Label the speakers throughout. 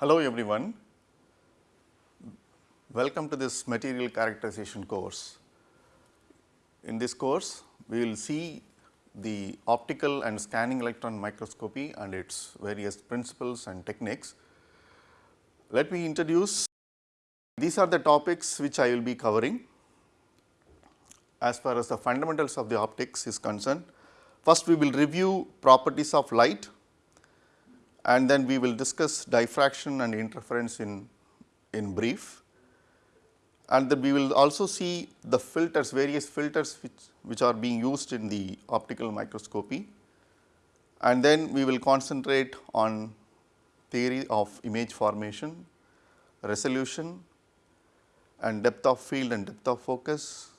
Speaker 1: Hello everyone, welcome to this material characterization course. In this course, we will see the optical and scanning electron microscopy and its various principles and techniques. Let me introduce, these are the topics which I will be covering as far as the fundamentals of the optics is concerned. First we will review properties of light and then we will discuss diffraction and interference in, in brief. And then we will also see the filters, various filters which, which are being used in the optical microscopy. And then we will concentrate on theory of image formation, resolution and depth of field and depth of focus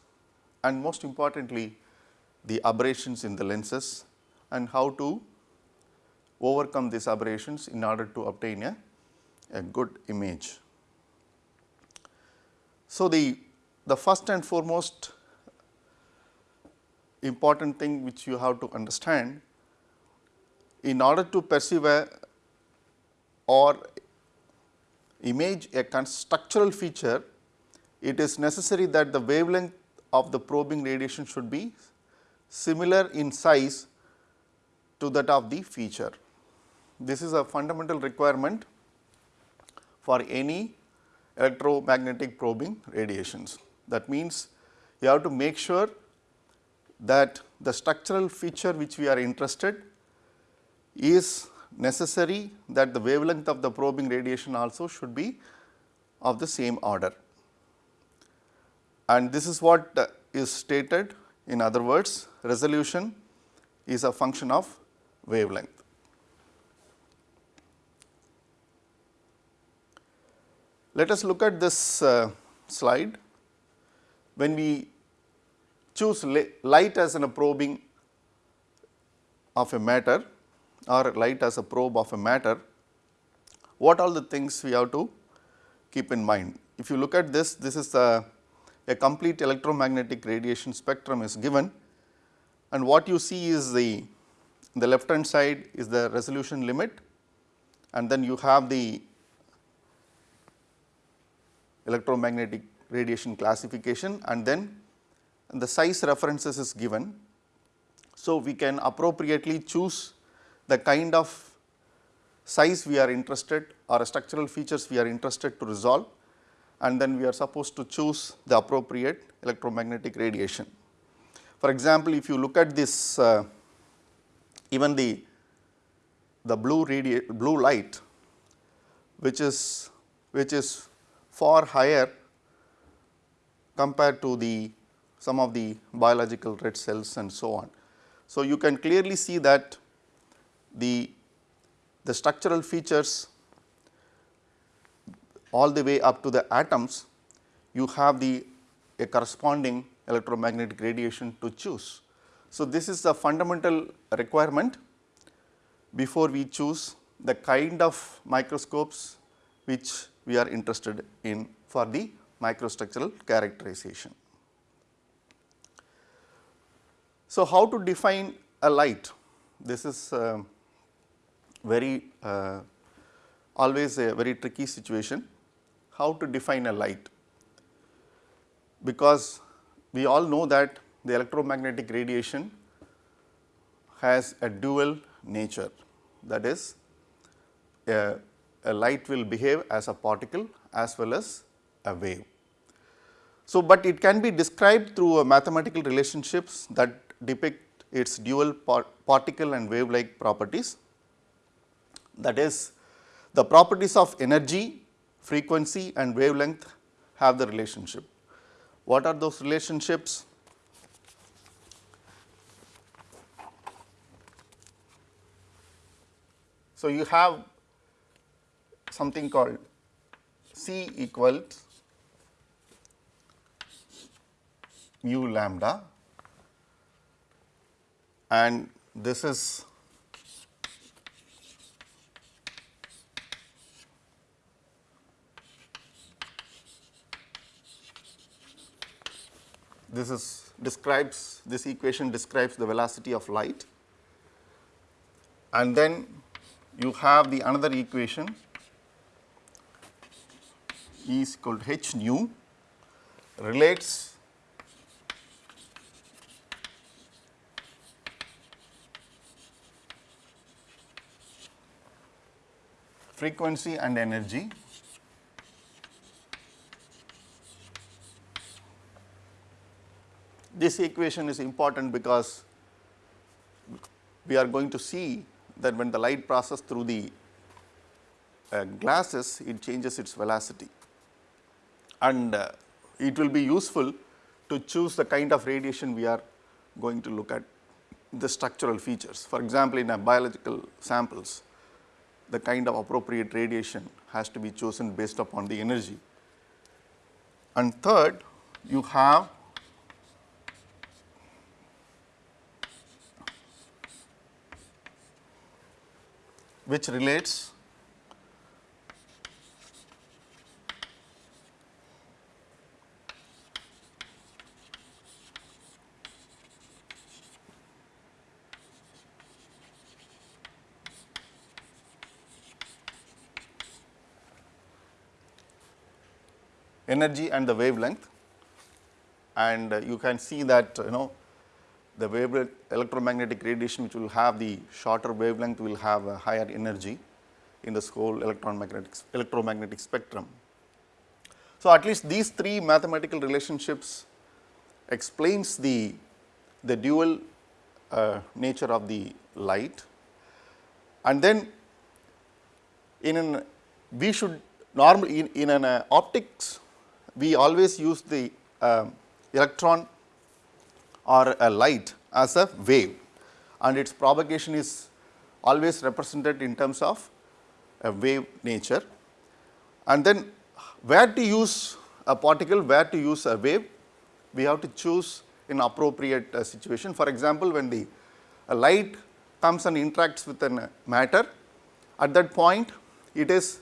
Speaker 1: and most importantly the aberrations in the lenses and how to overcome these aberrations in order to obtain a, a good image. So, the, the first and foremost important thing which you have to understand in order to perceive a or image a structural feature, it is necessary that the wavelength of the probing radiation should be similar in size to that of the feature. This is a fundamental requirement for any electromagnetic probing radiations. That means, you have to make sure that the structural feature which we are interested is necessary that the wavelength of the probing radiation also should be of the same order. And this is what uh, is stated in other words resolution is a function of wavelength. Let us look at this uh, slide. When we choose light as an probing of a matter or light as a probe of a matter, what all the things we have to keep in mind. If you look at this, this is a, a complete electromagnetic radiation spectrum is given and what you see is the, the left hand side is the resolution limit and then you have the electromagnetic radiation classification and then the size references is given. So, we can appropriately choose the kind of size we are interested or structural features we are interested to resolve and then we are supposed to choose the appropriate electromagnetic radiation. For example, if you look at this uh, even the, the blue, blue light which is which is far higher compared to the some of the biological red cells and so on. So, you can clearly see that the, the structural features all the way up to the atoms you have the a corresponding electromagnetic radiation to choose. So, this is the fundamental requirement before we choose the kind of microscopes which we are interested in for the microstructural characterization. So, how to define a light? This is uh, very uh, always a very tricky situation. How to define a light? Because we all know that the electromagnetic radiation has a dual nature that is a a light will behave as a particle as well as a wave. So, but it can be described through mathematical relationships that depict its dual particle and wave like properties. That is the properties of energy, frequency and wavelength have the relationship. What are those relationships? So, you have something called C equals nu lambda. And this is this is describes this equation describes the velocity of light. And then you have the another equation E is equal to h nu relates frequency and energy this equation is important because we are going to see that when the light passes through the uh, glasses, it changes its velocity and uh, it will be useful to choose the kind of radiation we are going to look at the structural features. For example, in a biological samples, the kind of appropriate radiation has to be chosen based upon the energy. And third, you have which relates energy and the wavelength and uh, you can see that you know the wavelength electromagnetic radiation which will have the shorter wavelength will have a higher energy in this whole electromagnetic, electromagnetic spectrum. So, at least these three mathematical relationships explains the, the dual uh, nature of the light and then in an we should normally in, in an uh, optics we always use the uh, electron or a light as a wave and its propagation is always represented in terms of a wave nature. And then where to use a particle, where to use a wave, we have to choose in appropriate uh, situation. For example, when the light comes and interacts with a matter, at that point it is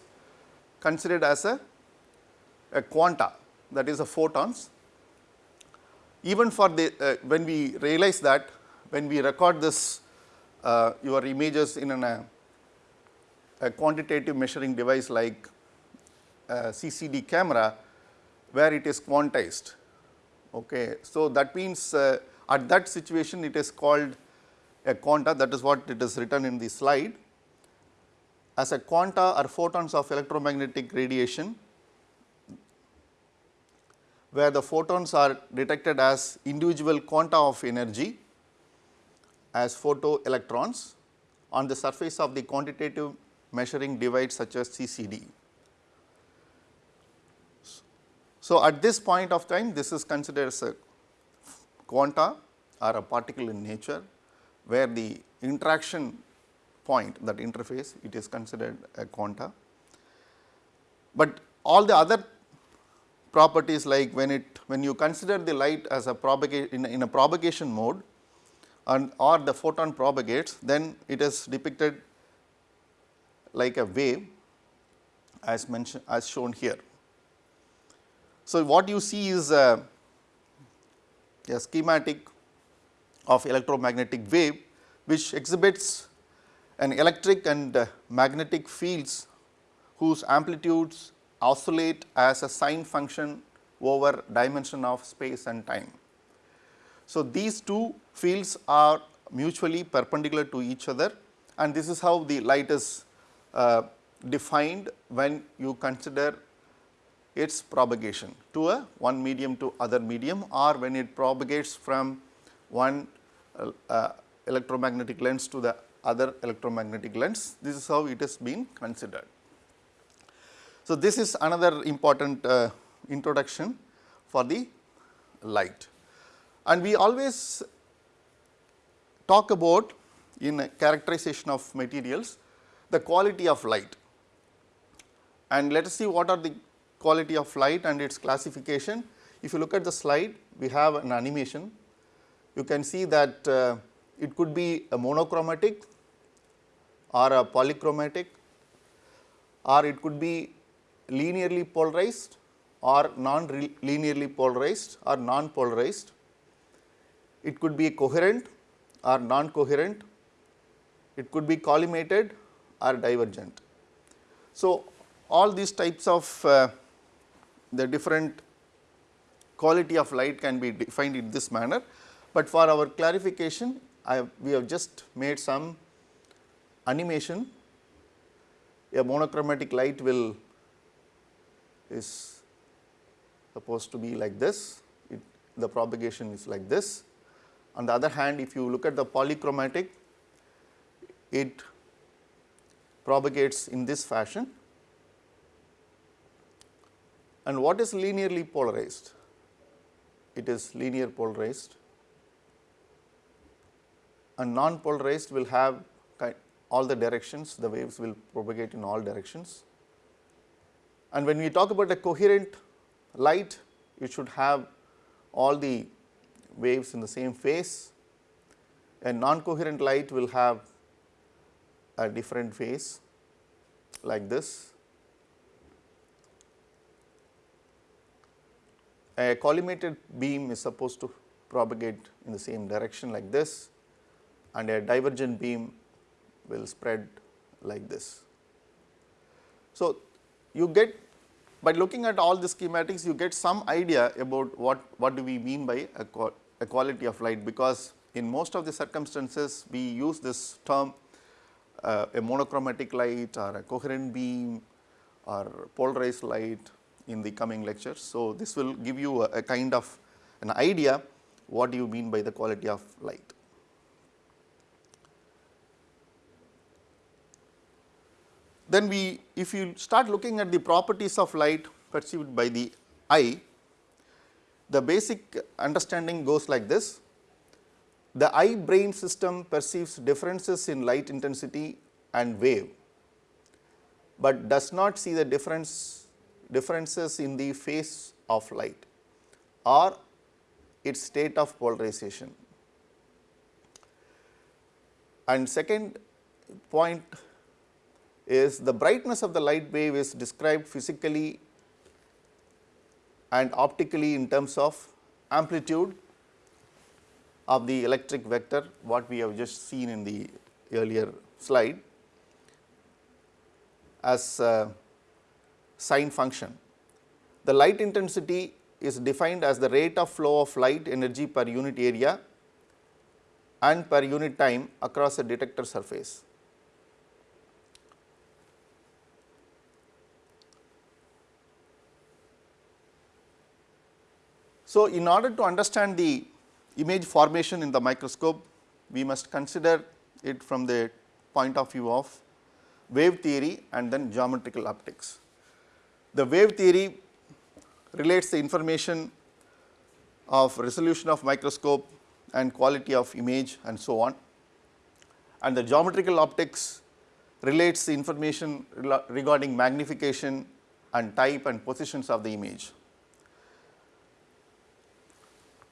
Speaker 1: considered as a, a quanta that is a photons even for the uh, when we realize that when we record this uh, your images in an, uh, a quantitative measuring device like CCD camera where it is quantized. Okay. So, that means uh, at that situation it is called a quanta that is what it is written in the slide as a quanta or photons of electromagnetic radiation where the photons are detected as individual quanta of energy as photoelectrons on the surface of the quantitative measuring device such as CCD. So, at this point of time this is considered as a quanta or a particle in nature where the interaction point that interface it is considered a quanta. But all the other properties like when it when you consider the light as a propagate in, in a propagation mode and or the photon propagates then it is depicted like a wave as mentioned as shown here. So, what you see is a, a schematic of electromagnetic wave which exhibits an electric and uh, magnetic fields whose amplitudes oscillate as a sine function over dimension of space and time. So, these two fields are mutually perpendicular to each other and this is how the light is uh, defined when you consider its propagation to a one medium to other medium or when it propagates from one uh, uh, electromagnetic lens to the other electromagnetic lens. This is how it has been considered. So, this is another important uh, introduction for the light. And we always talk about in characterization of materials the quality of light. And let us see what are the quality of light and its classification. If you look at the slide we have an animation. You can see that uh, it could be a monochromatic or a polychromatic or it could be linearly polarized or non-linearly polarized or non-polarized. It could be coherent or non-coherent. It could be collimated or divergent. So, all these types of uh, the different quality of light can be defined in this manner, but for our clarification have, we have just made some animation. A monochromatic light will is supposed to be like this, it, the propagation is like this. On the other hand, if you look at the polychromatic, it propagates in this fashion. And what is linearly polarized? It is linear polarized and non-polarized will have all the directions, the waves will propagate in all directions. And when we talk about a coherent light, it should have all the waves in the same phase. A non-coherent light will have a different phase like this. A collimated beam is supposed to propagate in the same direction like this and a divergent beam will spread like this. So, you get by looking at all the schematics you get some idea about what, what do we mean by a, quality of light because in most of the circumstances we use this term uh, a monochromatic light or a coherent beam or polarized light in the coming lectures. So, this will give you a, a kind of an idea what do you mean by the quality of light. Then we if you start looking at the properties of light perceived by the eye, the basic understanding goes like this. The eye brain system perceives differences in light intensity and wave, but does not see the difference differences in the phase of light or its state of polarization. And second point is the brightness of the light wave is described physically and optically in terms of amplitude of the electric vector what we have just seen in the earlier slide as sine function. The light intensity is defined as the rate of flow of light energy per unit area and per unit time across a detector surface. So, in order to understand the image formation in the microscope, we must consider it from the point of view of wave theory and then geometrical optics. The wave theory relates the information of resolution of microscope and quality of image and so on and the geometrical optics relates the information regarding magnification and type and positions of the image.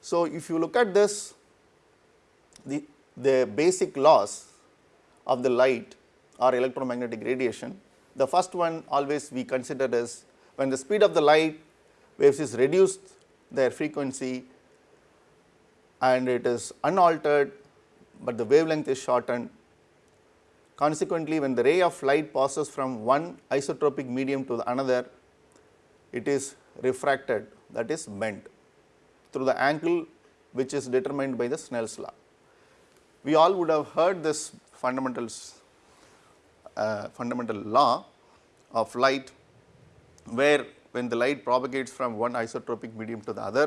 Speaker 1: So, if you look at this the, the basic laws of the light or electromagnetic radiation, the first one always we consider as when the speed of the light waves is reduced their frequency and it is unaltered, but the wavelength is shortened. Consequently, when the ray of light passes from one isotropic medium to another, it is refracted that is bent through the angle which is determined by the Snell's law. We all would have heard this fundamentals uh, fundamental law of light where when the light propagates from one isotropic medium to the other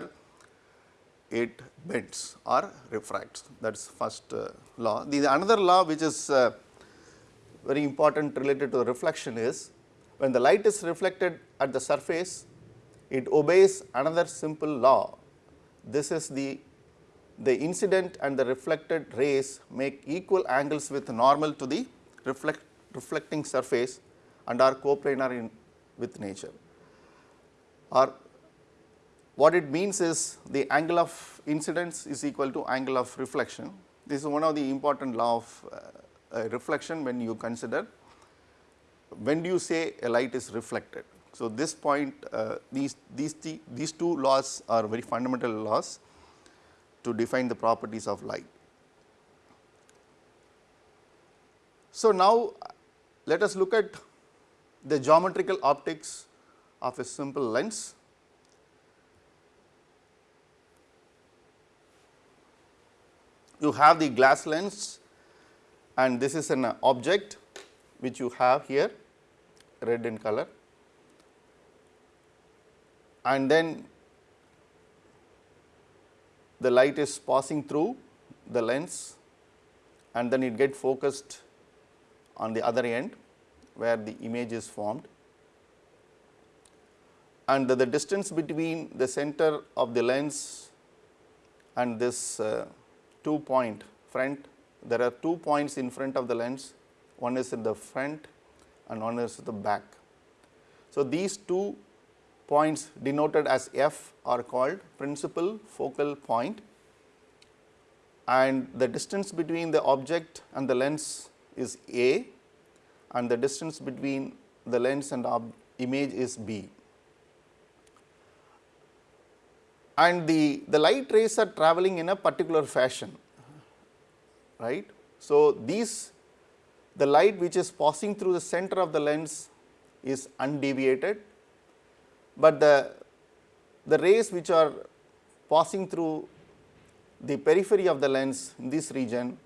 Speaker 1: it bends or refracts that is first uh, law. The, the, another law which is uh, very important related to reflection is when the light is reflected at the surface it obeys another simple law this is the the incident and the reflected rays make equal angles with normal to the reflect, reflecting surface and are coplanar in with nature. Or what it means is the angle of incidence is equal to angle of reflection. This is one of the important law of uh, reflection when you consider when do you say a light is reflected. So, this point uh, these, these, th these two laws are very fundamental laws to define the properties of light. So, now let us look at the geometrical optics of a simple lens. You have the glass lens and this is an object which you have here red in color and then the light is passing through the lens and then it get focused on the other end where the image is formed and the, the distance between the center of the lens and this uh, two point front there are two points in front of the lens one is in the front and one is in the back. So, these two points denoted as F are called principal focal point and the distance between the object and the lens is A and the distance between the lens and image is B. And the, the light rays are traveling in a particular fashion, right. So, these the light which is passing through the center of the lens is undeviated, but the, the rays which are passing through the periphery of the lens in this region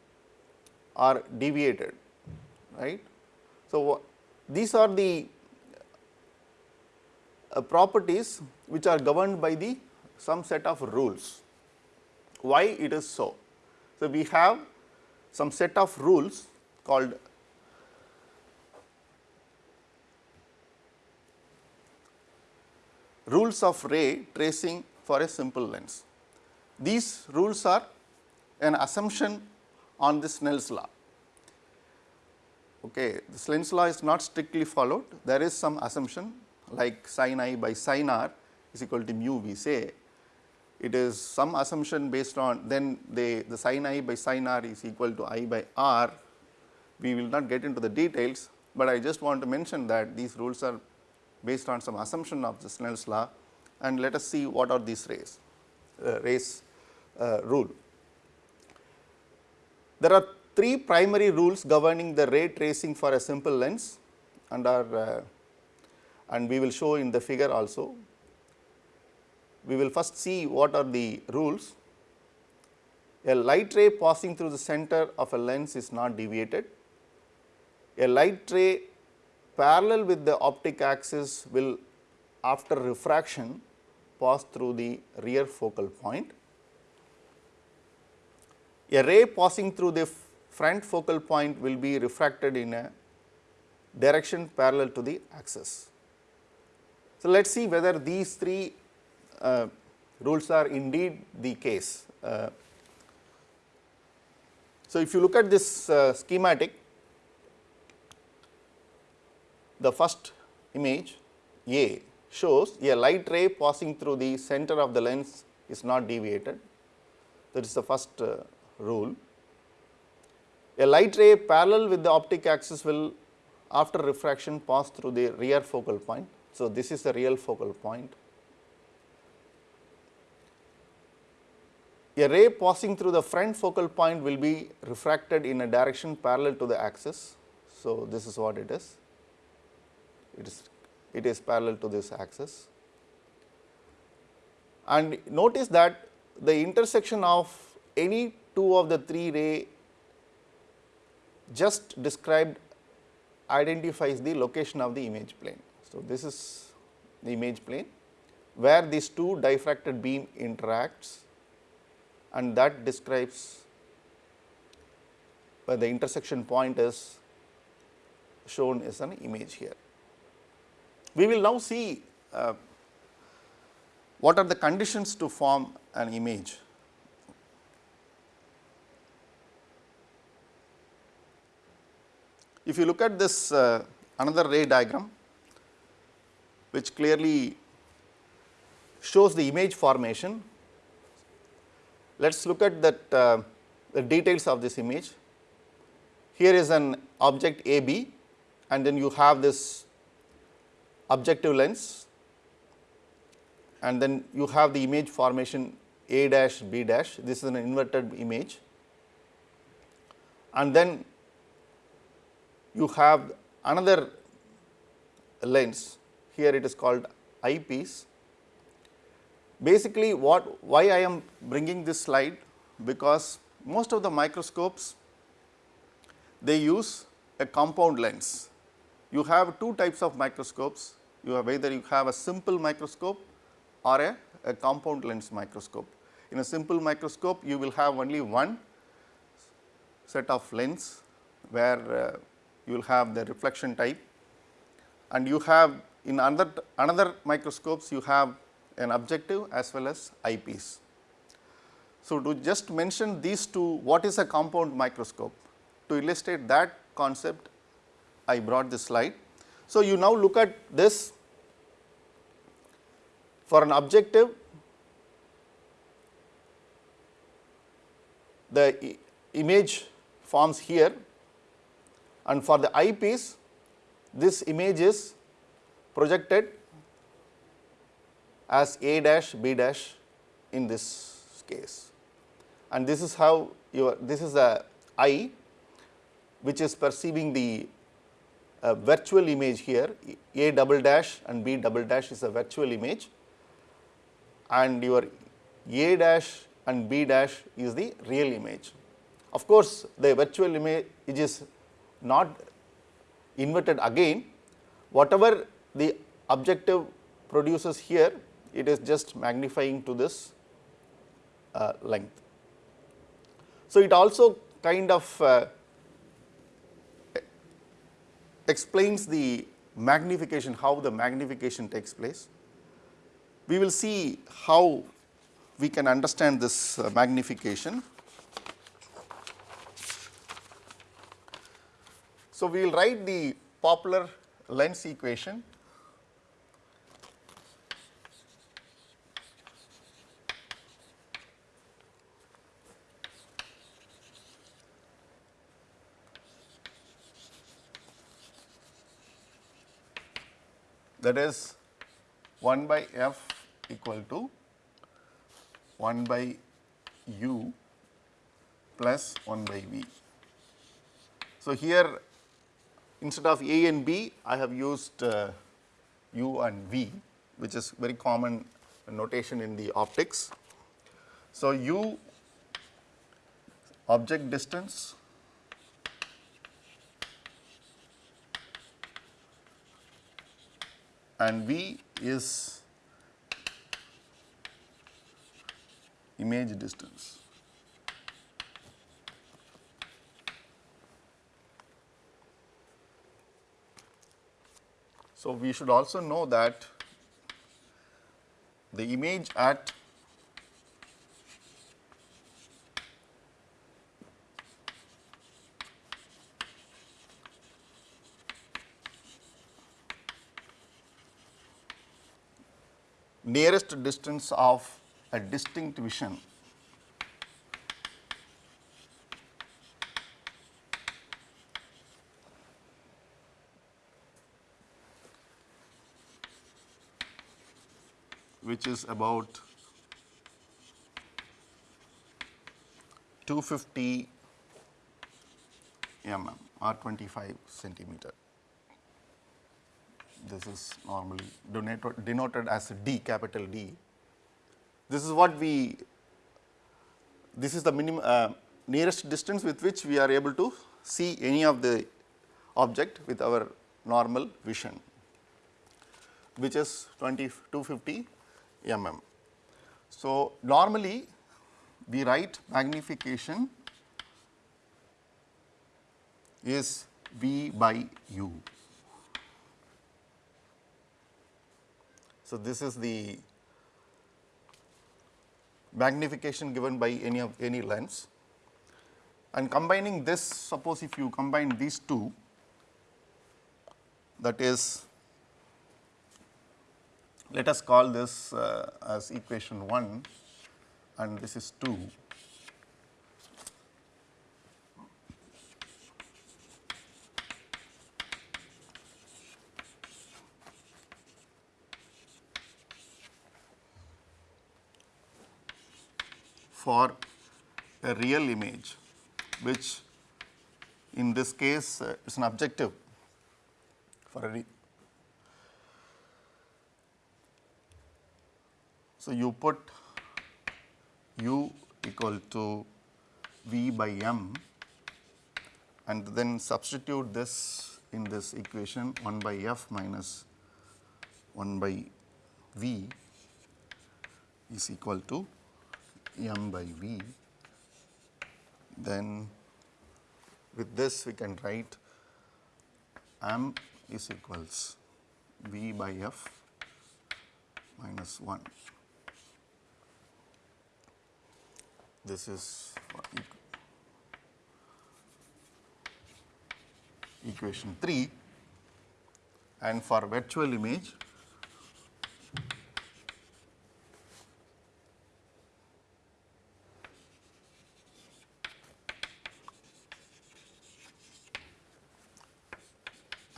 Speaker 1: are deviated right. So, these are the uh, properties which are governed by the some set of rules. Why it is so? So, we have some set of rules called rules of ray tracing for a simple lens. These rules are an assumption on the Snell's law. Okay, the Snell's law is not strictly followed, there is some assumption like sin i by sin r is equal to mu we say. It is some assumption based on then they the sin i by sin r is equal to i by r. We will not get into the details, but I just want to mention that these rules are based on some assumption of the Snell's law and let us see what are these rays, uh, rays uh, rule. There are three primary rules governing the ray tracing for a simple lens and are uh, and we will show in the figure also. We will first see what are the rules. A light ray passing through the center of a lens is not deviated. A light ray parallel with the optic axis will after refraction pass through the rear focal point a ray passing through the front focal point will be refracted in a direction parallel to the axis. So, let us see whether these three uh, rules are indeed the case. Uh, so, if you look at this uh, schematic, the first image A shows a light ray passing through the center of the lens is not deviated. That is the first uh, rule. A light ray parallel with the optic axis will after refraction pass through the rear focal point. So, this is the real focal point. A ray passing through the front focal point will be refracted in a direction parallel to the axis. So, this is what it is. It is it is parallel to this axis. And notice that the intersection of any two of the three ray just described identifies the location of the image plane. So, this is the image plane where these two diffracted beam interacts and that describes where the intersection point is shown as an image here. We will now see uh, what are the conditions to form an image If you look at this uh, another ray diagram which clearly shows the image formation, let us look at that uh, the details of this image. Here is an object AB and then you have this objective lens and then you have the image formation A dash B dash, this is an inverted image. And then you have another lens. Here it is called eyepiece. Basically what why I am bringing this slide? Because most of the microscopes they use a compound lens. You have two types of microscopes, you have either you have a simple microscope or a, a compound lens microscope. In a simple microscope you will have only one set of lens where uh, you will have the reflection type and you have in another, another microscopes you have an objective as well as eyepiece. So, to just mention these two what is a compound microscope to illustrate that concept I brought this slide. So, you now look at this for an objective the image forms here and for the eyepiece this image is projected as A dash B dash in this case. And this is how your this is the eye which is perceiving the uh, virtual image here A double dash and B double dash is a virtual image and your A dash and B dash is the real image. Of course, the virtual image is not inverted again whatever the objective produces here it is just magnifying to this uh, length. So, it also kind of uh, explains the magnification, how the magnification takes place. We will see how we can understand this uh, magnification. So, we will write the popular lens equation that is 1 by f equal to 1 by u plus 1 by v. So, here instead of a and b I have used uh, u and v which is very common notation in the optics. So, u object distance and V is image distance. So, we should also know that the image at nearest distance of a distinct vision. Which is about 250 mm or 25 centimeter this is normally denoted, as D capital D. This is what we this is the minimum uh, nearest distance with which we are able to see any of the object with our normal vision which is 20 250 mm. So, normally we write magnification is V by U. So, this is the magnification given by any of any lens. And combining this suppose if you combine these two that is let us call this uh, as equation 1 and this is 2 for a real image which in this case uh, is an objective for a so you put u equal to V by m and then substitute this in this equation 1 by f minus 1 by V is equal to m by V. Then with this we can write m is equals V by f minus 1. This is equation 3 and for virtual image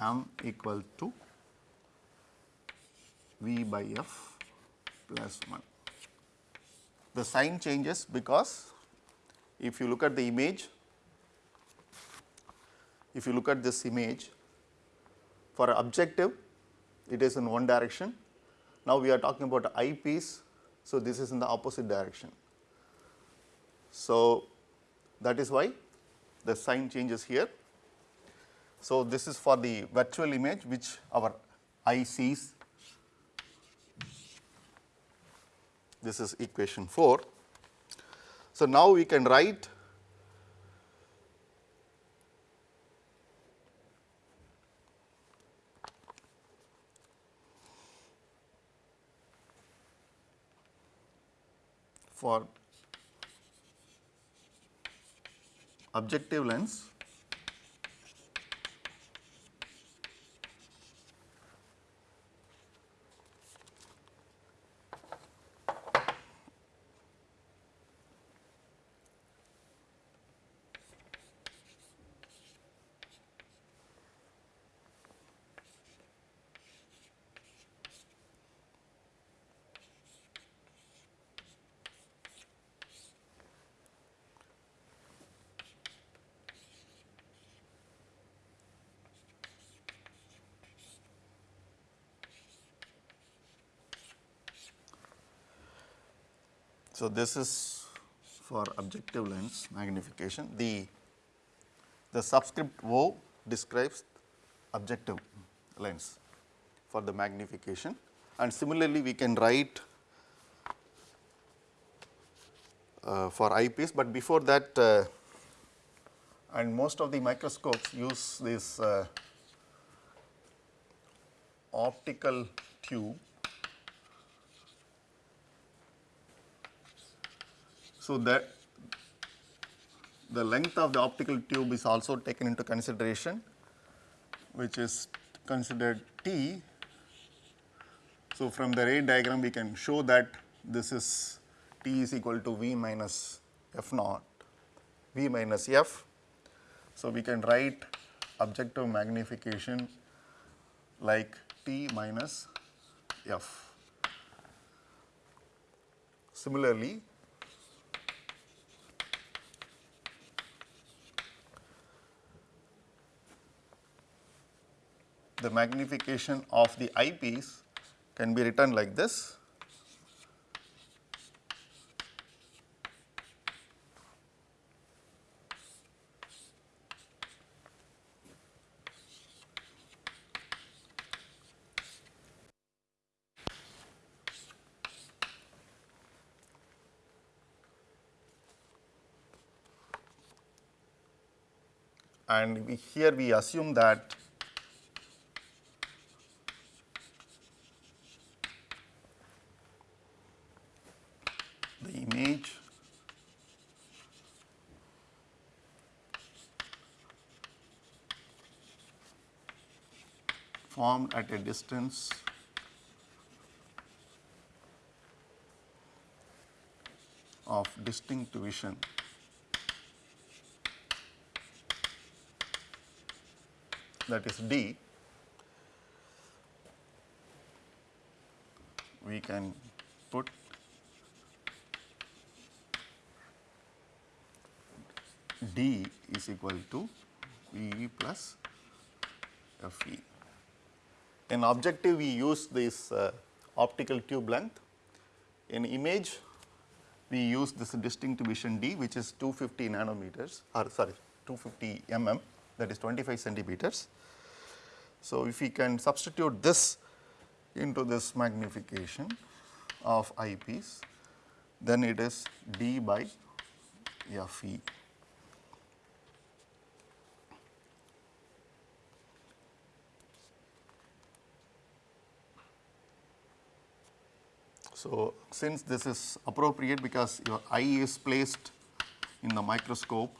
Speaker 1: m equal to v by f plus 1. The sign changes because if you look at the image, if you look at this image for objective it is in one direction. Now, we are talking about eyepiece. So, this is in the opposite direction. So, that is why the sign changes here. So, this is for the virtual image which our eye sees. This is equation 4. So, now we can write for objective lens So, this is for objective lens magnification. The, the subscript O describes objective lens for the magnification. And similarly we can write uh, for eyepiece, but before that uh, and most of the microscopes use this uh, optical tube So, that the length of the optical tube is also taken into consideration which is considered T. So, from the ray diagram we can show that this is T is equal to V minus F naught, V minus F. So, we can write objective magnification like T minus F. Similarly, the magnification of the eyepiece can be written like this. and we, here we assume that formed at a distance. Of distinct vision. That is D, we can put D is equal to V plus F E. In objective we use this uh, optical tube length. In image we use this distinct vision D which is 250 nanometers or sorry 250 mm that is 25 centimeters. So, if we can substitute this into this magnification of eyepiece then it is D by Fe. So, since this is appropriate because your eye is placed in the microscope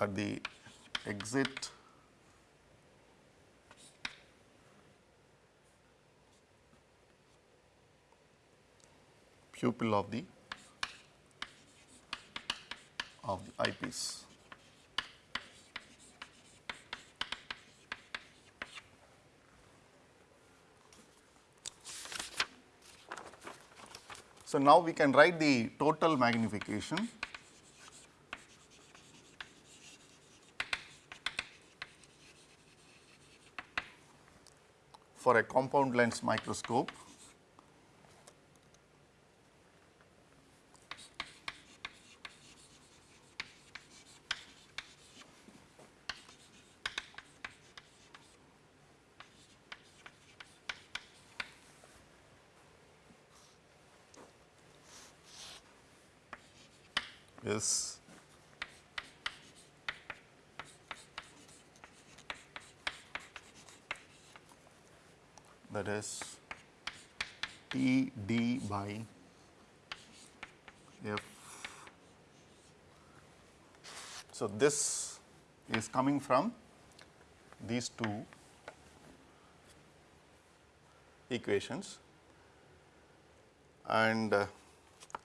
Speaker 1: at the exit pupil of the of the eyepiece. So, now we can write the total magnification. For a compound lens microscope is that is T d by f. This is coming from these two equations and uh,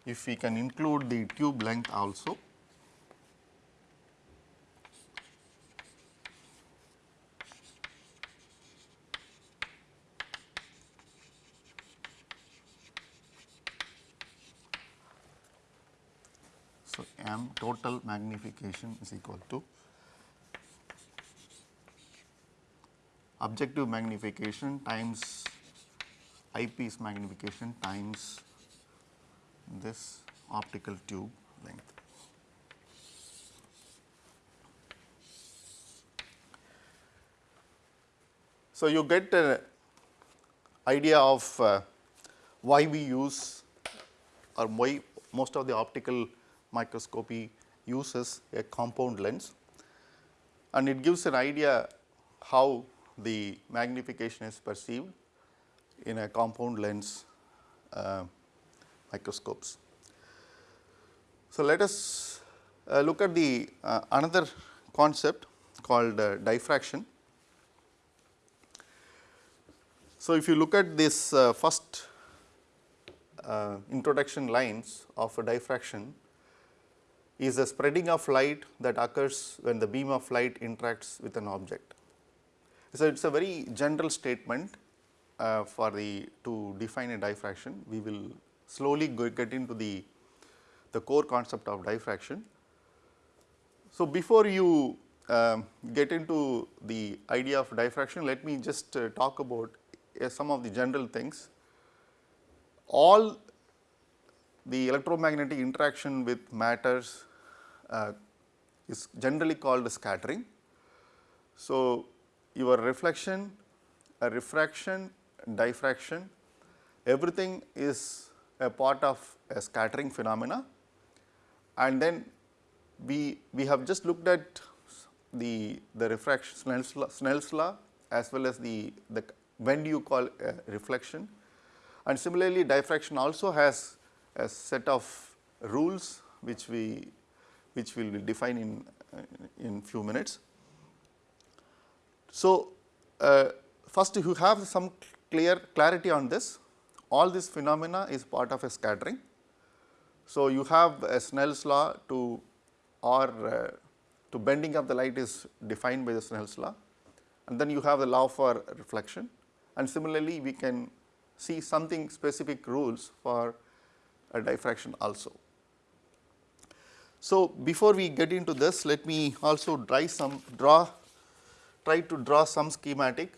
Speaker 1: if we can include the tube length also. Total magnification is equal to objective magnification times eyepiece magnification times this optical tube length. So, you get an idea of uh, why we use or why most of the optical microscopy uses a compound lens and it gives an idea how the magnification is perceived in a compound lens uh, microscopes. So, let us uh, look at the uh, another concept called uh, diffraction. So, if you look at this uh, first uh, introduction lines of a diffraction is the spreading of light that occurs when the beam of light interacts with an object. So, it is a very general statement uh, for the to define a diffraction. We will slowly get into the, the core concept of diffraction. So, before you um, get into the idea of diffraction, let me just uh, talk about uh, some of the general things. All the electromagnetic interaction with matters uh, is generally called scattering. So, your reflection, a refraction, diffraction, everything is a part of a scattering phenomena and then we, we have just looked at the, the refraction Snell's law, Snell's law as well as the, the when do you call reflection and similarly diffraction also has a set of rules which we which we will define in in few minutes. So, uh, first if you have some clear clarity on this all this phenomena is part of a scattering. So, you have a Snell's law to or uh, to bending of the light is defined by the Snell's law and then you have the law for reflection and similarly we can see something specific rules for a diffraction also. So, before we get into this let me also try some draw try to draw some schematic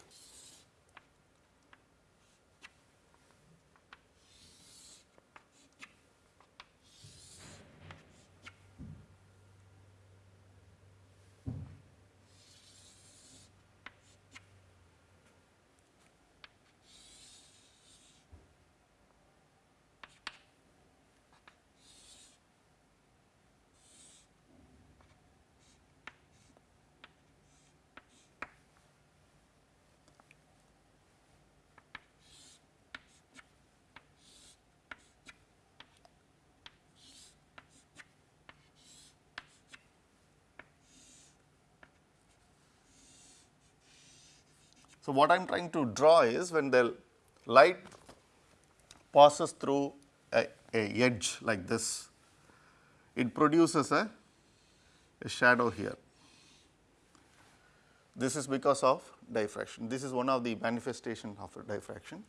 Speaker 1: So, what I am trying to draw is when the light passes through a, a edge like this, it produces a, a shadow here. This is because of diffraction. This is one of the manifestation of diffraction.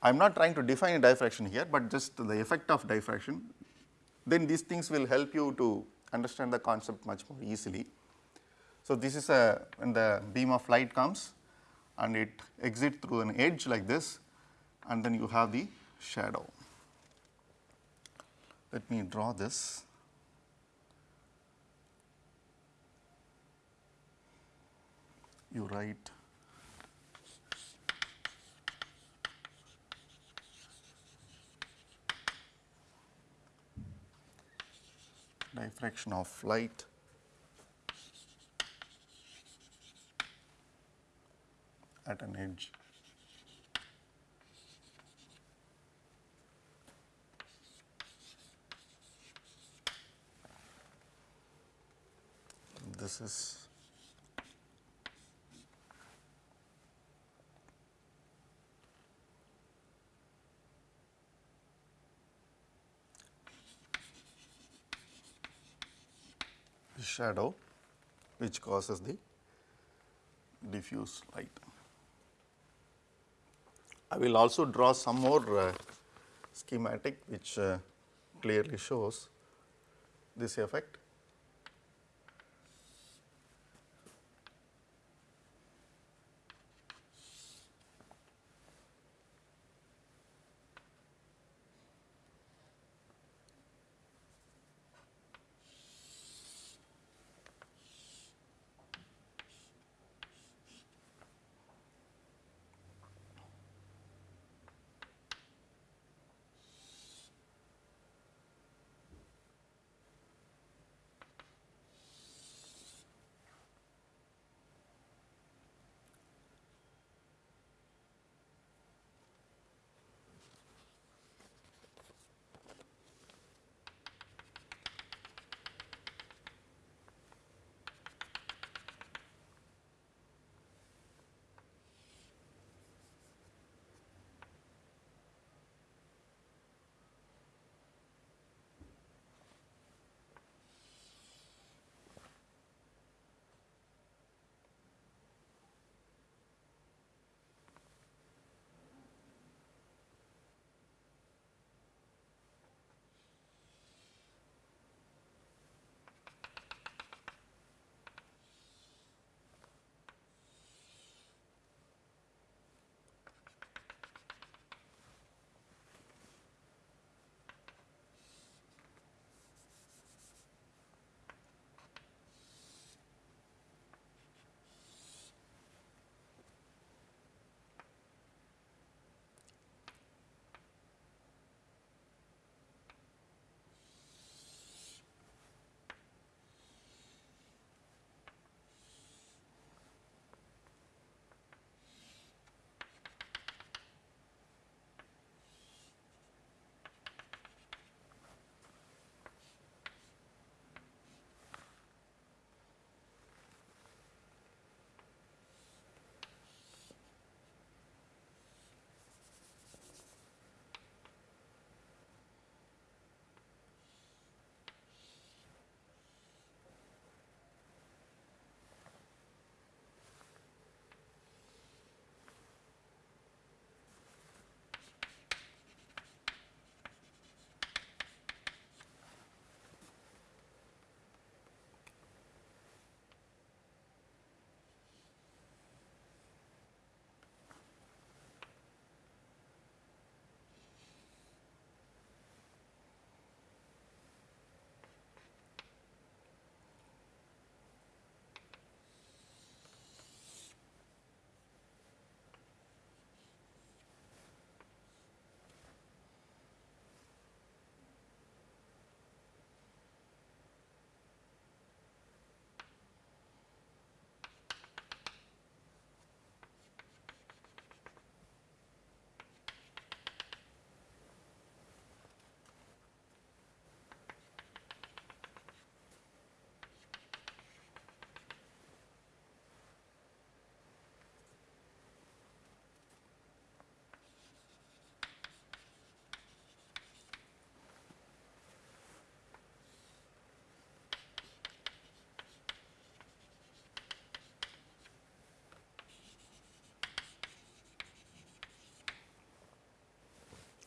Speaker 1: I am not trying to define a diffraction here, but just the effect of diffraction. Then these things will help you to understand the concept much more easily. So, this is a when the beam of light comes and it exits through an edge like this and then you have the shadow. Let me draw this. You write diffraction of light at an edge. This is the shadow which causes the diffuse light. I will also draw some more uh, schematic which uh, clearly shows this effect.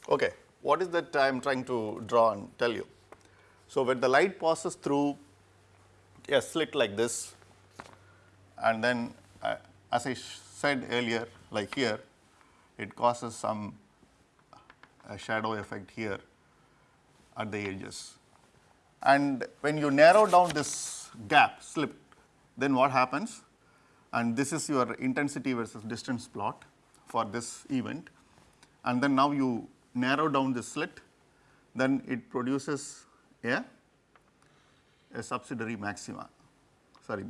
Speaker 1: Okay, what is that I am trying to draw and tell you? So, when the light passes through a slit like this and then uh, as I said earlier like here it causes some uh, shadow effect here at the edges. And when you narrow down this gap slit then what happens and this is your intensity versus distance plot for this event and then now you narrow down the slit then it produces a, a subsidiary maxima sorry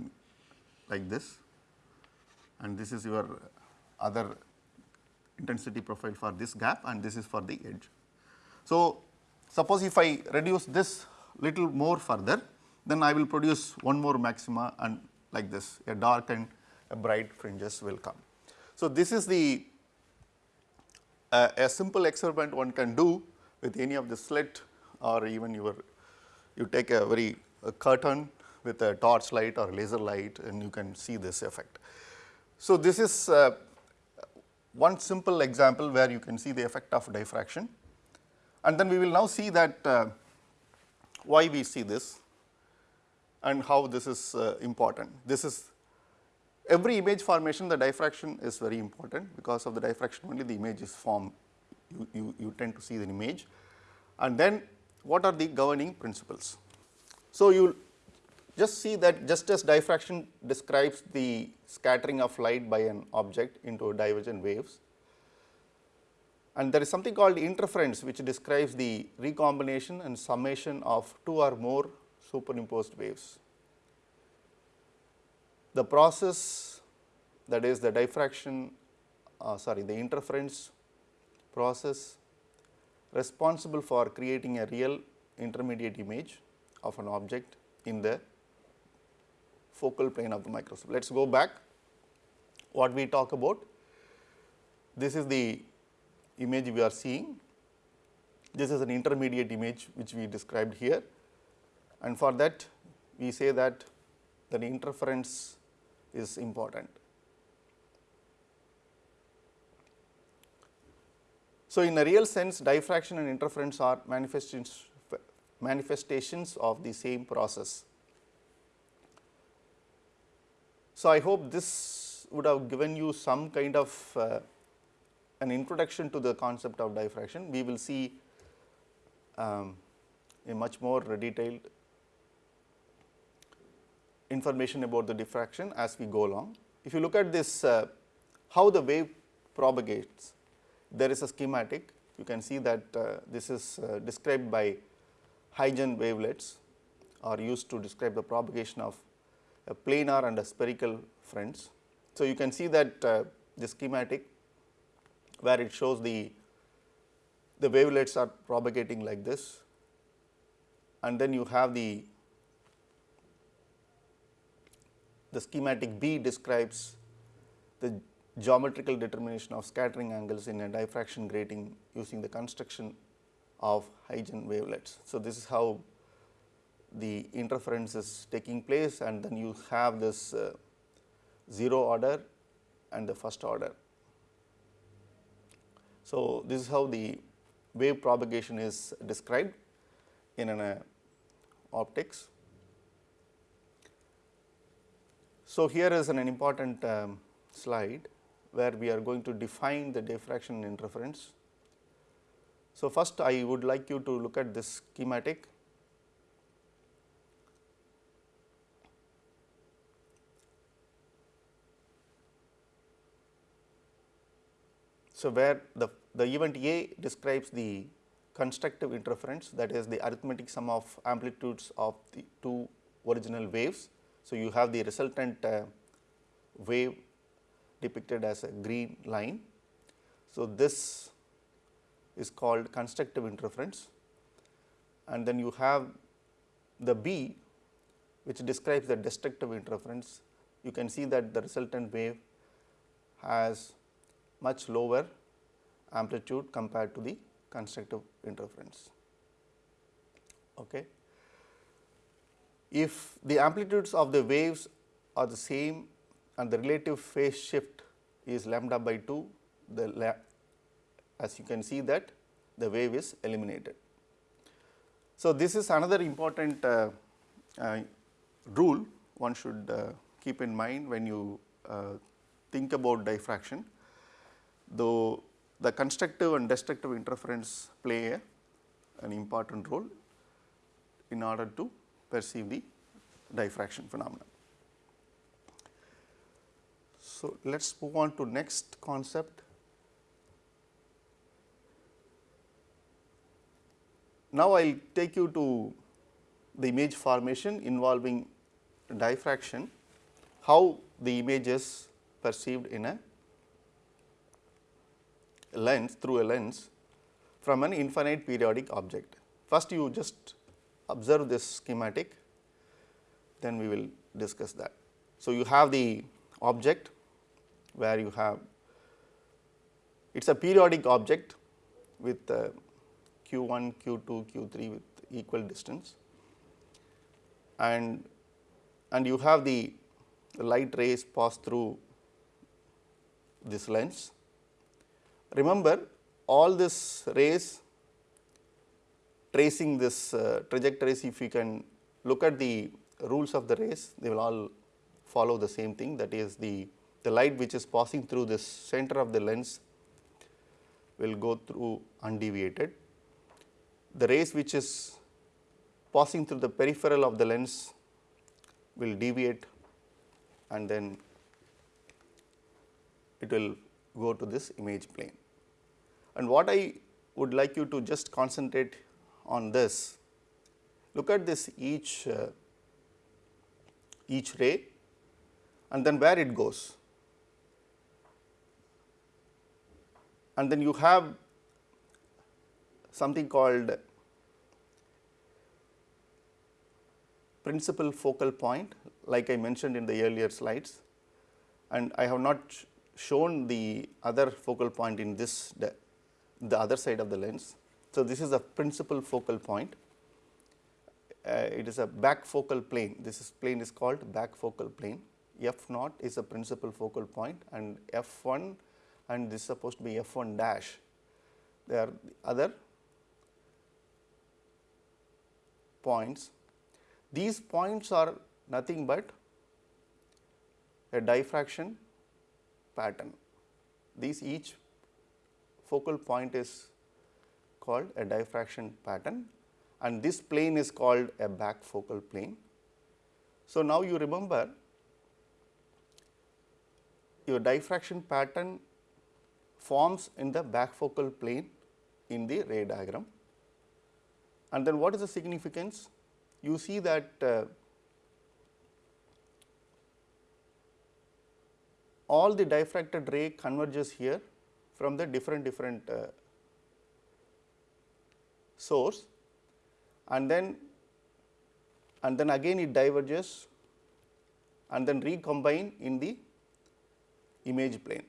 Speaker 1: like this and this is your other intensity profile for this gap and this is for the edge. So, suppose if I reduce this little more further then I will produce one more maxima and like this a dark and a bright fringes will come. So, this is the uh, a simple experiment one can do with any of the slit or even your you take a very a curtain with a torch light or laser light and you can see this effect. So, this is uh, one simple example where you can see the effect of diffraction and then we will now see that uh, why we see this and how this is uh, important. This is every image formation the diffraction is very important. Because of the diffraction only the image is formed. You, you, you tend to see the image. And then what are the governing principles. So, you just see that just as diffraction describes the scattering of light by an object into divergent waves. And there is something called interference which describes the recombination and summation of two or more superimposed waves the process that is the diffraction uh, sorry the interference process responsible for creating a real intermediate image of an object in the focal plane of the microscope. Let us go back what we talk about. This is the image we are seeing. This is an intermediate image which we described here and for that we say that the interference is important. So, in a real sense diffraction and interference are manifestations, manifestations of the same process. So, I hope this would have given you some kind of uh, an introduction to the concept of diffraction. We will see um, a much more detailed information about the diffraction as we go along. If you look at this uh, how the wave propagates, there is a schematic you can see that uh, this is uh, described by Huygens wavelets are used to describe the propagation of a planar and a spherical fronts. So, you can see that uh, the schematic where it shows the the wavelets are propagating like this and then you have the the schematic B describes the geometrical determination of scattering angles in a diffraction grating using the construction of Huygens wavelets. So, this is how the interference is taking place and then you have this uh, 0 order and the first order. So, this is how the wave propagation is described in an uh, optics. So, here is an, an important um, slide where we are going to define the diffraction interference. So, first I would like you to look at this schematic. So, where the, the event A describes the constructive interference that is the arithmetic sum of amplitudes of the two original waves so, you have the resultant uh, wave depicted as a green line. So, this is called constructive interference and then you have the B which describes the destructive interference. You can see that the resultant wave has much lower amplitude compared to the constructive interference. Okay if the amplitudes of the waves are the same and the relative phase shift is lambda by 2, the as you can see that the wave is eliminated. So, this is another important uh, uh, rule one should uh, keep in mind when you uh, think about diffraction, though the constructive and destructive interference play a, an important role in order to perceive the diffraction phenomenon. So, let us move on to next concept. Now, I will take you to the image formation involving diffraction, how the image is perceived in a lens through a lens from an infinite periodic object. First you just observe this schematic, then we will discuss that. So, you have the object where you have it is a periodic object with uh, q 1, q 2, q 3 with equal distance and and you have the light rays pass through this lens. Remember all this rays tracing this uh, trajectories if you can look at the rules of the rays they will all follow the same thing that is the, the light which is passing through this center of the lens will go through undeviated. The rays which is passing through the peripheral of the lens will deviate and then it will go to this image plane. And what I would like you to just concentrate on this, look at this each uh, each ray and then where it goes. And then you have something called principal focal point like I mentioned in the earlier slides and I have not shown the other focal point in this the, the other side of the lens. So, this is a principal focal point. Uh, it is a back focal plane. This is plane is called back focal plane. F naught is a principal focal point and f 1 and this is supposed to be f 1 dash. There are other points. These points are nothing but a diffraction pattern. These each focal point is called a diffraction pattern and this plane is called a back focal plane. So, now you remember your diffraction pattern forms in the back focal plane in the ray diagram and then what is the significance? you see that uh, all the diffracted ray converges here from the different different uh, source and then and then again it diverges and then recombine in the image plane.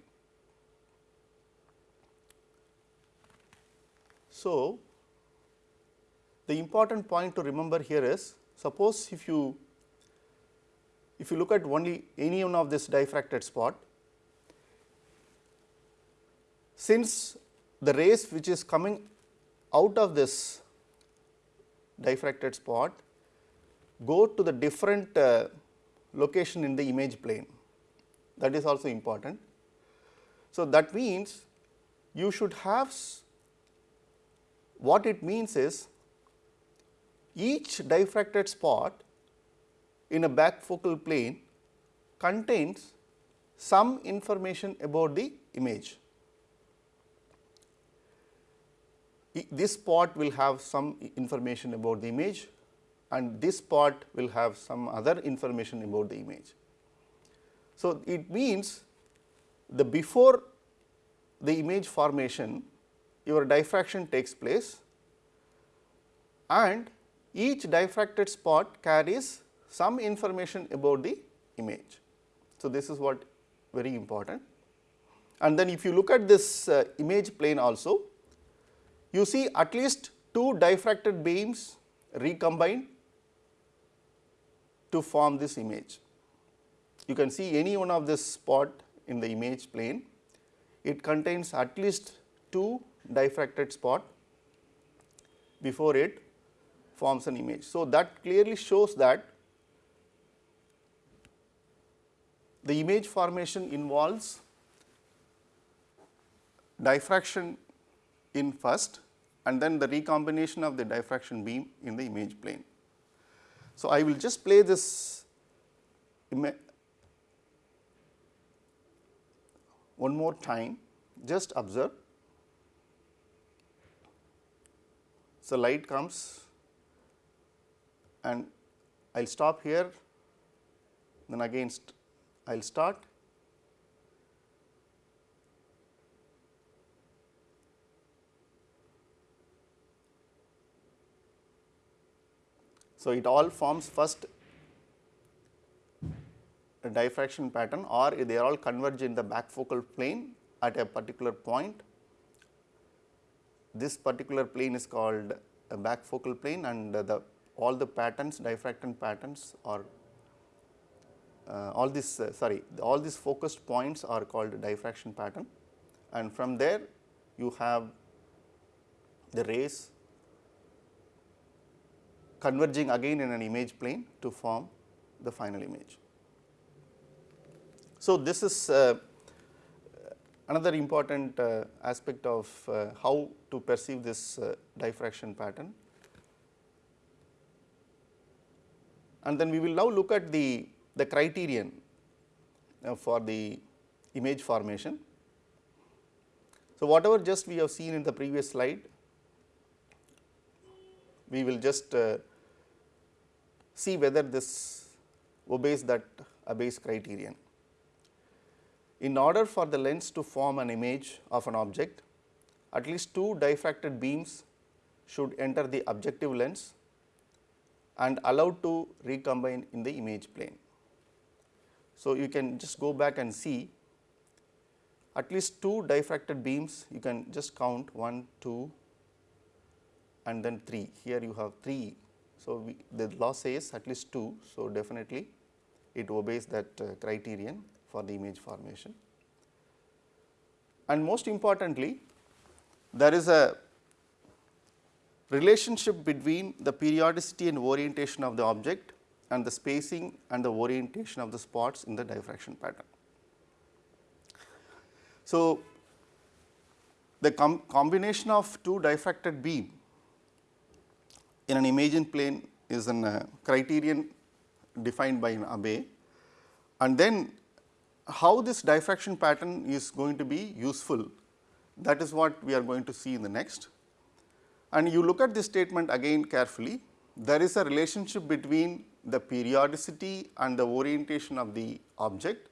Speaker 1: So, the important point to remember here is suppose if you if you look at only any one of this diffracted spot since the rays which is coming out of this diffracted spot go to the different uh, location in the image plane that is also important. So, that means you should have what it means is each diffracted spot in a back focal plane contains some information about the image. This spot will have some information about the image and this spot will have some other information about the image. So, it means the before the image formation your diffraction takes place and each diffracted spot carries some information about the image. So, this is what very important and then if you look at this uh, image plane also you see at least two diffracted beams recombine to form this image. You can see any one of this spot in the image plane it contains at least two diffracted spot before it forms an image. So, that clearly shows that the image formation involves diffraction in first and then the recombination of the diffraction beam in the image plane. So, I will just play this one more time just observe. So, light comes and I will stop here then again I will start So, it all forms first a diffraction pattern or they are all converge in the back focal plane at a particular point. This particular plane is called a back focal plane and the all the patterns diffraction patterns are uh, all these uh, sorry all these focused points are called diffraction pattern and from there you have the rays converging again in an image plane to form the final image. So, this is uh, another important uh, aspect of uh, how to perceive this uh, diffraction pattern. And then we will now look at the, the criterion uh, for the image formation. So, whatever just we have seen in the previous slide, we will just uh, see whether this obeys that Abbe's criterion. In order for the lens to form an image of an object, at least two diffracted beams should enter the objective lens and allowed to recombine in the image plane. So, you can just go back and see at least two diffracted beams you can just count 1, 2 and then 3. Here you have 3 so, we, the law says at least 2. So, definitely it obeys that uh, criterion for the image formation. And most importantly, there is a relationship between the periodicity and orientation of the object and the spacing and the orientation of the spots in the diffraction pattern. So, the com combination of two diffracted beam in an imaging plane is a uh, criterion defined by an Abbe and then how this diffraction pattern is going to be useful that is what we are going to see in the next. And you look at this statement again carefully there is a relationship between the periodicity and the orientation of the object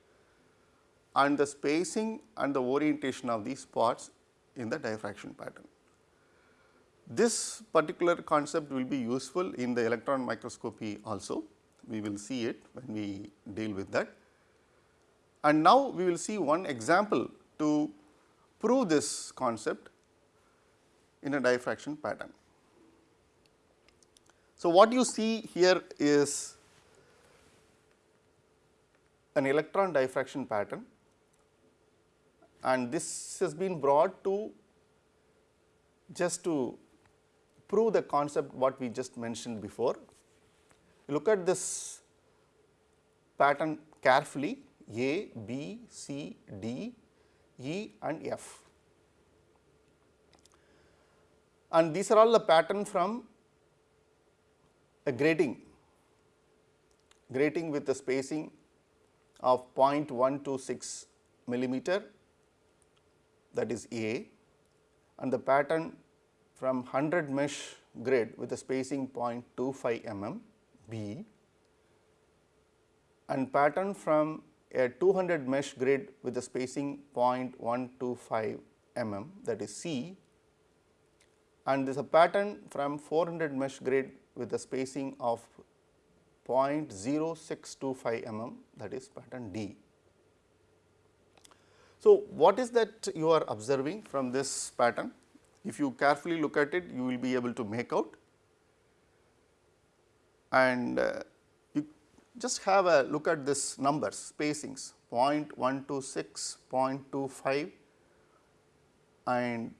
Speaker 1: and the spacing and the orientation of these spots in the diffraction pattern. This particular concept will be useful in the electron microscopy also, we will see it when we deal with that. And now we will see one example to prove this concept in a diffraction pattern. So, what you see here is an electron diffraction pattern and this has been brought to just to prove the concept what we just mentioned before. Look at this pattern carefully A, B, C, D, E and F. And these are all the pattern from a grating, grating with the spacing of 0.126 millimeter that is A and the pattern from 100 mesh grid with a spacing 0.25 mm B and pattern from a 200 mesh grid with a spacing 0.125 mm that is C and there is a pattern from 400 mesh grid with a spacing of 0.0625 mm that is pattern D. So, what is that you are observing from this pattern? If you carefully look at it, you will be able to make out and uh, you just have a look at this numbers spacings 0.126, 0.25 and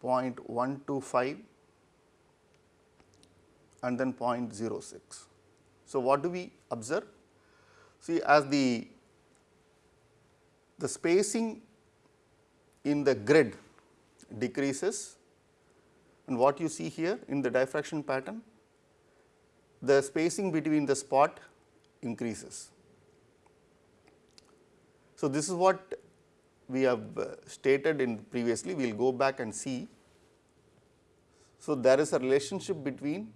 Speaker 1: 0.125 and then 0.06. So, what do we observe? See as the, the spacing in the grid decreases and what you see here in the diffraction pattern, the spacing between the spot increases. So, this is what we have uh, stated in previously, we will go back and see. So, there is a relationship between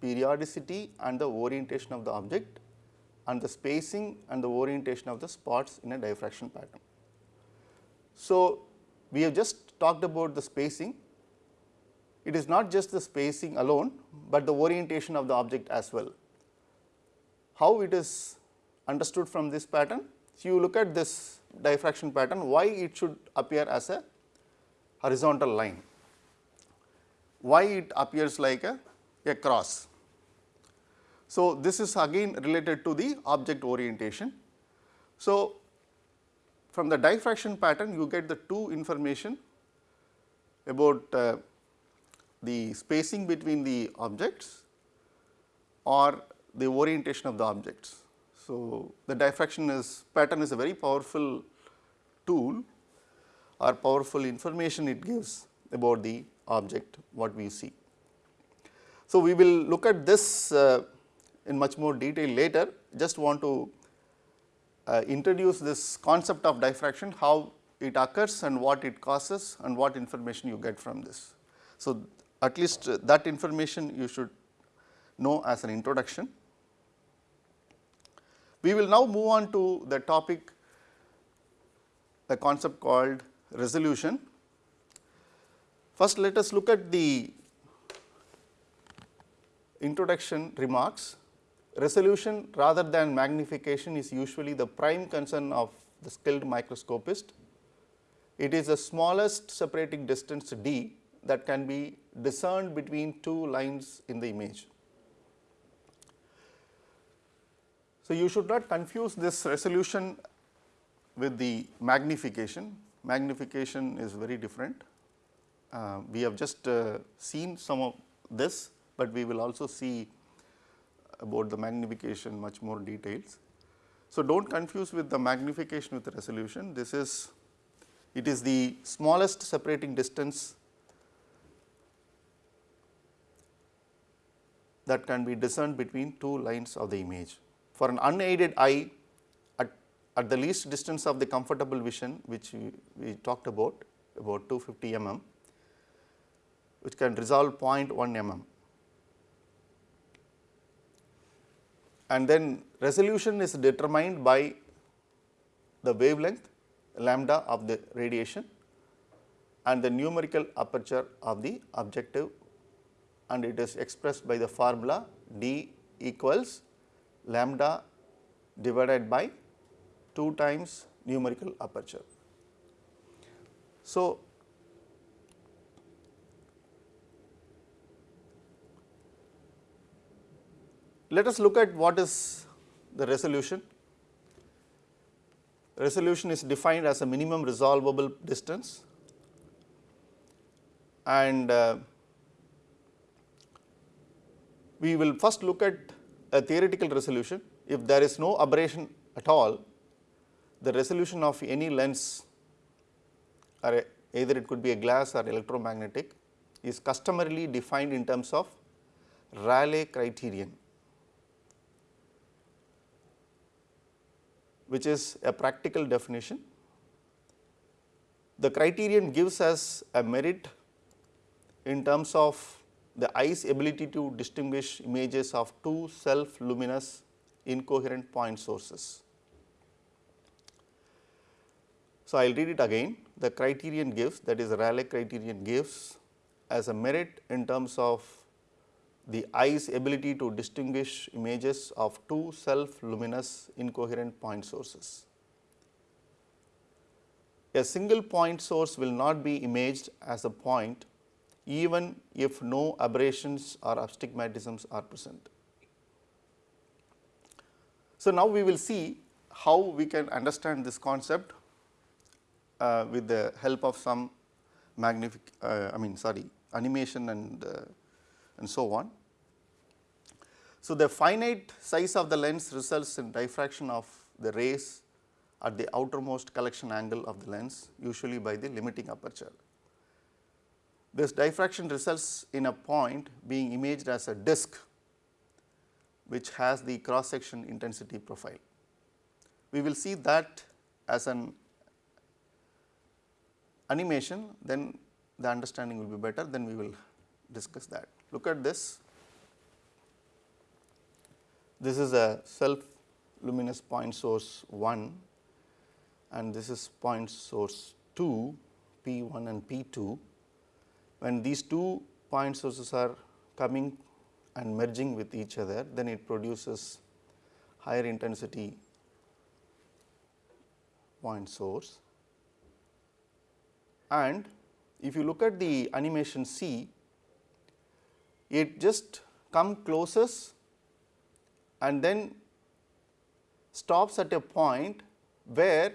Speaker 1: periodicity and the orientation of the object and the spacing and the orientation of the spots in a diffraction pattern. So, we have just talked about the spacing, it is not just the spacing alone, but the orientation of the object as well. How it is understood from this pattern? So, you look at this diffraction pattern, why it should appear as a horizontal line, why it appears like a, a cross. So, this is again related to the object orientation. So, from the diffraction pattern you get the two information about uh, the spacing between the objects or the orientation of the objects. So, the diffraction is pattern is a very powerful tool or powerful information it gives about the object what we see. So, we will look at this uh, in much more detail later just want to uh, introduce this concept of diffraction how it occurs and what it causes and what information you get from this. So, at least that information you should know as an introduction. We will now move on to the topic the concept called resolution. First let us look at the introduction remarks. Resolution rather than magnification is usually the prime concern of the skilled microscopist. It is the smallest separating distance d that can be discerned between two lines in the image. So, you should not confuse this resolution with the magnification. Magnification is very different. Uh, we have just uh, seen some of this, but we will also see about the magnification much more details. So, do not confuse with the magnification with the resolution. This is it is the smallest separating distance that can be discerned between two lines of the image. For an unaided eye at, at the least distance of the comfortable vision which we, we talked about about 250 mm which can resolve 0.1 mm and then resolution is determined by the wavelength lambda of the radiation and the numerical aperture of the objective and it is expressed by the formula d equals lambda divided by 2 times numerical aperture. So, let us look at what is the resolution. Resolution is defined as a minimum resolvable distance and uh, we will first look at a theoretical resolution. If there is no aberration at all, the resolution of any lens or either it could be a glass or electromagnetic is customarily defined in terms of Rayleigh criterion, which is a practical definition. The criterion gives us a merit in terms of the eye's ability to distinguish images of two self luminous incoherent point sources. So, I will read it again the criterion gives that is Rayleigh criterion gives as a merit in terms of the eye's ability to distinguish images of two self luminous incoherent point sources. A single point source will not be imaged as a point even if no aberrations or astigmatisms are present. So, now we will see how we can understand this concept uh, with the help of some magnific uh, I mean sorry animation and uh, and so on. So, the finite size of the lens results in diffraction of the rays at the outermost collection angle of the lens usually by the limiting aperture. This diffraction results in a point being imaged as a disc which has the cross section intensity profile. We will see that as an animation then the understanding will be better then we will discuss that. Look at this this is a self luminous point source 1 and this is point source 2 P 1 and P 2. When these two point sources are coming and merging with each other then it produces higher intensity point source. And if you look at the animation C, it just come closest and then stops at a point where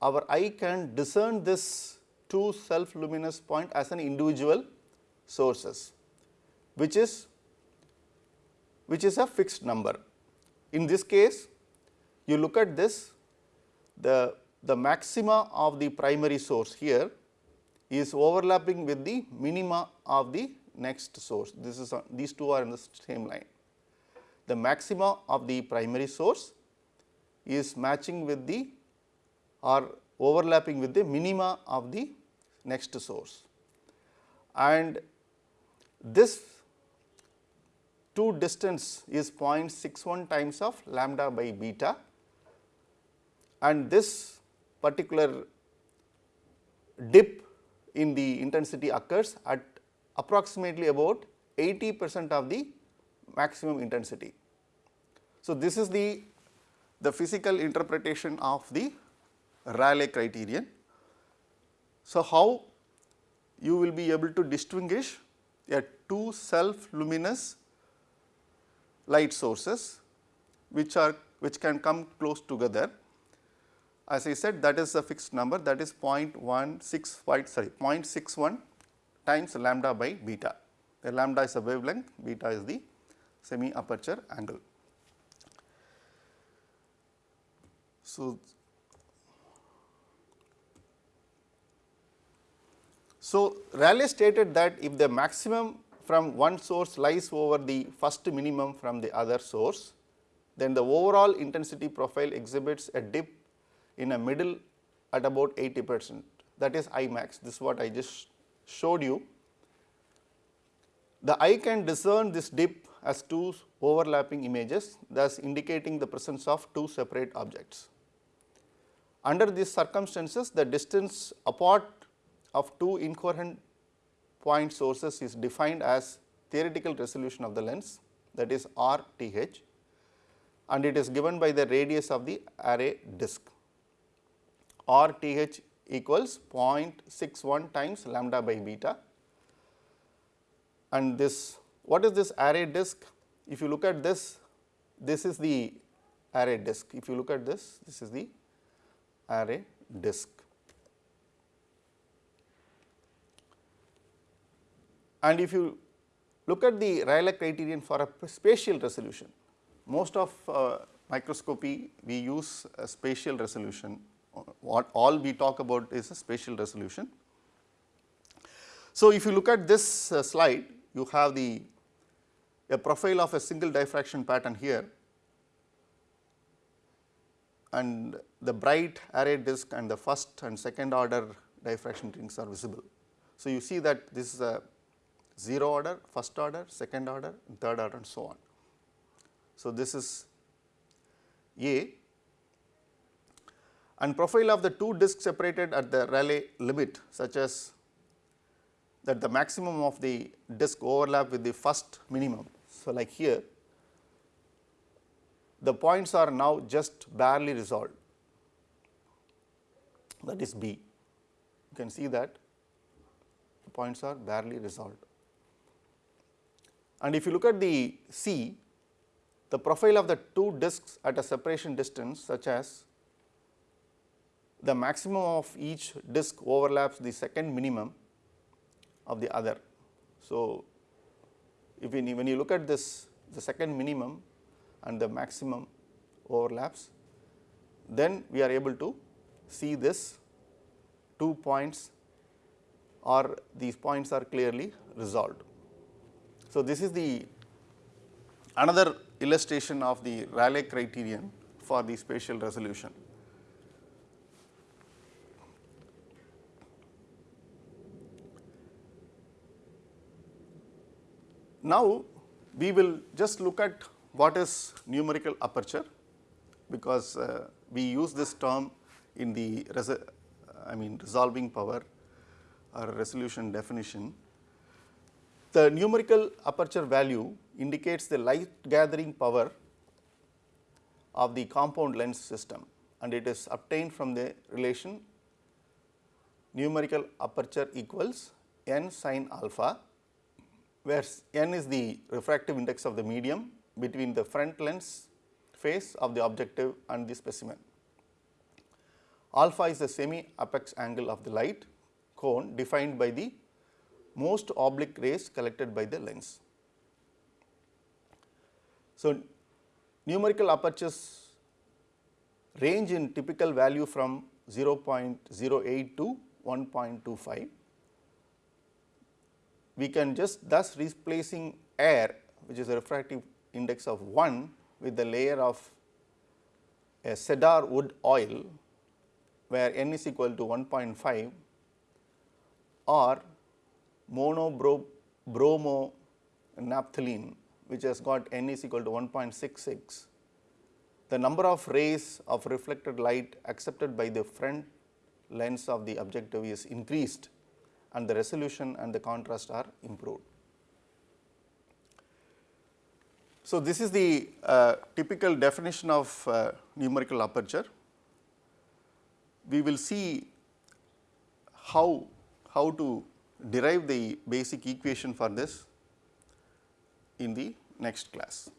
Speaker 1: our eye can discern this two self luminous point as an individual sources which is which is a fixed number. In this case you look at this the the maxima of the primary source here is overlapping with the minima of the next source. This is uh, these two are in the same line. The maxima of the primary source is matching with the or overlapping with the minima of the next source. And this two distance is 0.61 times of lambda by beta. And this particular dip in the intensity occurs at approximately about 80 percent of the maximum intensity. So, this is the, the physical interpretation of the Rayleigh criterion. So, how you will be able to distinguish a two self luminous light sources which are which can come close together. As I said that is a fixed number that is 0.165 sorry 0.61 times lambda by beta. The lambda is the wavelength, beta is the semi aperture angle. So, so Rayleigh stated that if the maximum from one source lies over the first minimum from the other source, then the overall intensity profile exhibits a dip in a middle at about 80 percent that is I max this is what I just showed you. The eye can discern this dip as two overlapping images thus indicating the presence of two separate objects. Under these circumstances the distance apart of two incoherent point sources is defined as theoretical resolution of the lens that is RTH and it is given by the radius of the Airy disk. RTH equals 0.61 times lambda by beta and this what is this Airy disk? If you look at this, this is the Airy disk. If you look at this, this is the Airy disk. And if you look at the Rayleigh criterion for a spatial resolution, most of uh, microscopy we use a spatial resolution, what all we talk about is a spatial resolution. So, if you look at this uh, slide, you have the a profile of a single diffraction pattern here and the bright Airy disk and the first and second order diffraction rings are visible. So, you see that this is a 0 order, first order, second order, third order and so on. So, this is A and profile of the two disks separated at the Rayleigh limit such as that the maximum of the disk overlap with the first minimum so, like here the points are now just barely resolved that is B. You can see that the points are barely resolved. And if you look at the C, the profile of the two disks at a separation distance such as the maximum of each disk overlaps the second minimum of the other. So, if when you look at this the second minimum and the maximum overlaps, then we are able to see this two points or these points are clearly resolved. So, this is the another illustration of the Rayleigh criterion for the spatial resolution. Now, we will just look at what is numerical aperture because uh, we use this term in the I mean resolving power or resolution definition. The numerical aperture value indicates the light gathering power of the compound lens system and it is obtained from the relation numerical aperture equals n sin alpha where n is the refractive index of the medium between the front lens face of the objective and the specimen. Alpha is the semi apex angle of the light cone defined by the most oblique rays collected by the lens. So, numerical apertures range in typical value from 0.08 to 1.25 we can just thus replacing air which is a refractive index of 1 with the layer of a cedar wood oil where n is equal to 1.5 or monobromo naphthalene which has got n is equal to 1.66 the number of rays of reflected light accepted by the front lens of the objective is increased and the resolution and the contrast are improved. So, this is the uh, typical definition of uh, numerical aperture. We will see how, how to derive the basic equation for this in the next class.